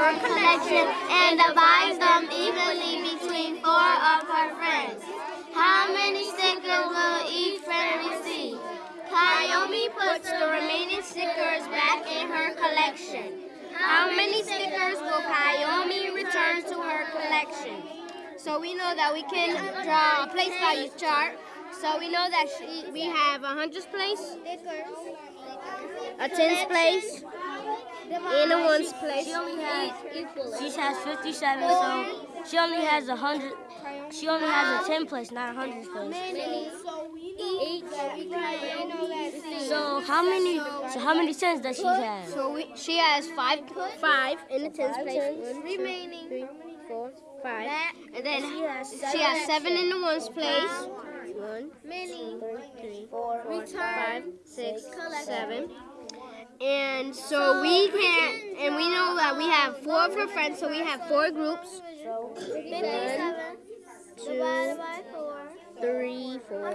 her collection and divides them evenly between four of her friends. How many stickers will each friend receive? Kayomi puts the remaining stickers back in her collection. How many stickers will Kayomi return to her collection? So we know that we can draw a place value chart. So we know that she, we have a hundreds place, a tens place, and a ones place. She only has she has 57, so she only has a hundred. She only has a 10 place, not a hundred place. So how many? So how many tens does she have? So we, she has five, five in the tens place. One, remaining. Three, four, five. And then she has seven in the ones place. One, two, three, four, five, six, seven. And so we can't. and we know that we have four of her friends, so we have four groups. One, two, three, four.